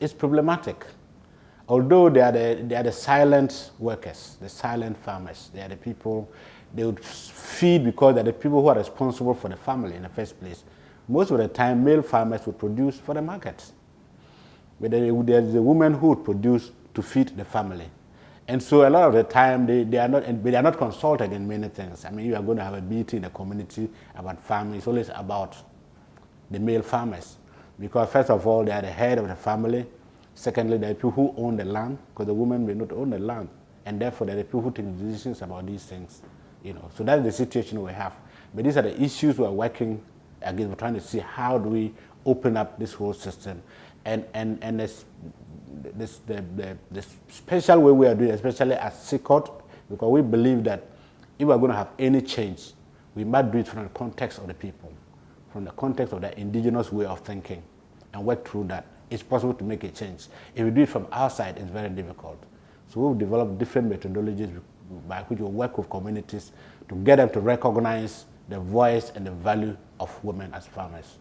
It's problematic. Although they are, the, they are the silent workers, the silent farmers, they are the people, they would feed because they're the people who are responsible for the family in the first place. Most of the time, male farmers would produce for the market. But there's a woman who would produce to feed the family. And so a lot of the time, they, they, are not, they are not consulted in many things. I mean, you are going to have a meeting in the community about farming. It's always about the male farmers. Because first of all, they are the head of the family. Secondly, there are people who own the land, because the women may not own the land. And therefore, there are people who take decisions about these things. You know, so that's the situation we have. But these are the issues we're working against. We're trying to see how do we open up this whole system. And, and, and this, this, the, the, the special way we are doing, especially at CIKOD, because we believe that if we're going to have any change, we must do it from the context of the people, from the context of the indigenous way of thinking, and work through that. It's possible to make a change. If we do it from outside, it's very difficult. So we've developed different methodologies by which we work with communities to get them to recognize the voice and the value of women as farmers.